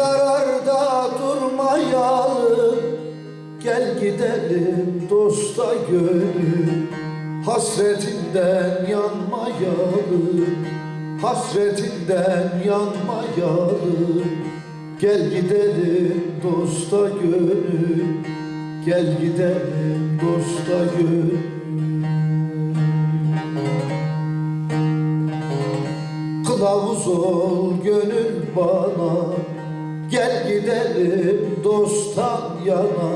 kararda durmayalım. Gel gidelim dosta gönül. Hasretinden yanmayalım. Hasretinden yanmayalım. Gel gidelim dosta gönül. Gel gidelim dosta gönül. Kılavuz ol gönül bana Gel gidelim dosttan yana.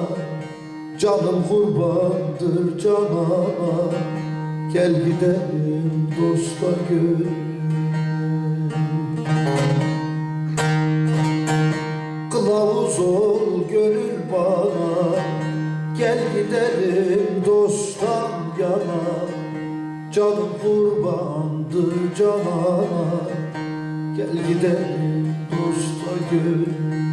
Canım kurbandır canana Gel gidelim dosta gönül. Kılavuz ol gönül bana. Gel gidelim dosttan yana. Canım kurbandır canana Gel gidelim dosta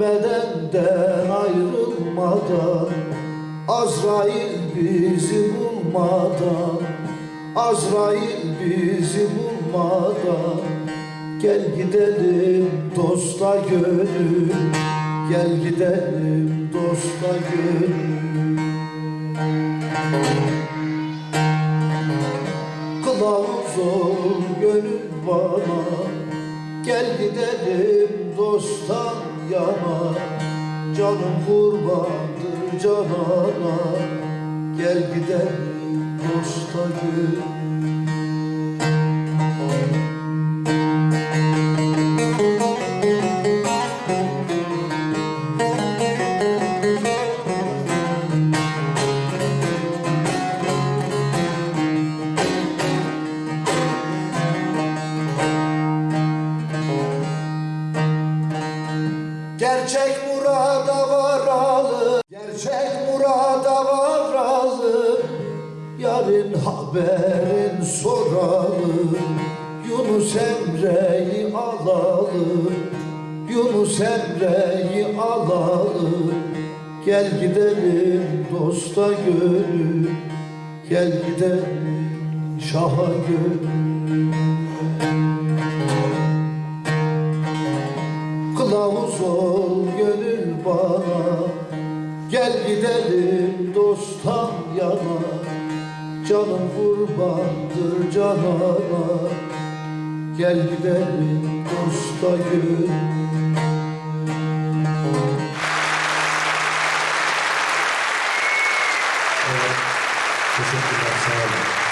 bedenden ayrılmadan Azrail bizi bulmadan Azrail bizi bulmadan Gel gidelim dosta gönül Gel gidelim dosta gönül. Kılavuz ol gönül bana Gel gidelim dosttan yana Canım kurbandır canana. Gel gidelim dosta gönül Gerçek murada varalım Gerçek murada varalım Yarın haberin soralım Yunus Emre'yi alalım Yunus Emre'yi alalım Gel gidelim dosta gönül Gel gidelim şaha gönül bana. Gel gidelim dosttan yana. Canım kurbandır canana. Gel gidelim dosta gönül Teşekkürler, sağ.